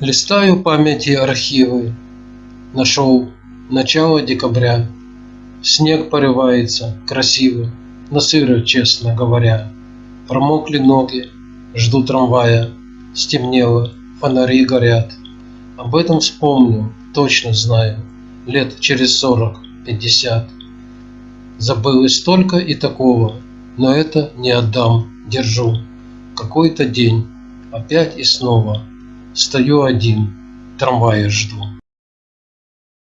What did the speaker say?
Листаю памяти архивы, Нашел начало декабря. Снег порывается красиво, На сыро, честно говоря. Промокли ноги, жду трамвая. Стемнело, фонари горят. Об этом вспомню, точно знаю, Лет через сорок, пятьдесят. Забылось столько и такого, Но это не отдам, держу. Какой-то день, опять и снова Стою один, трамвая жду.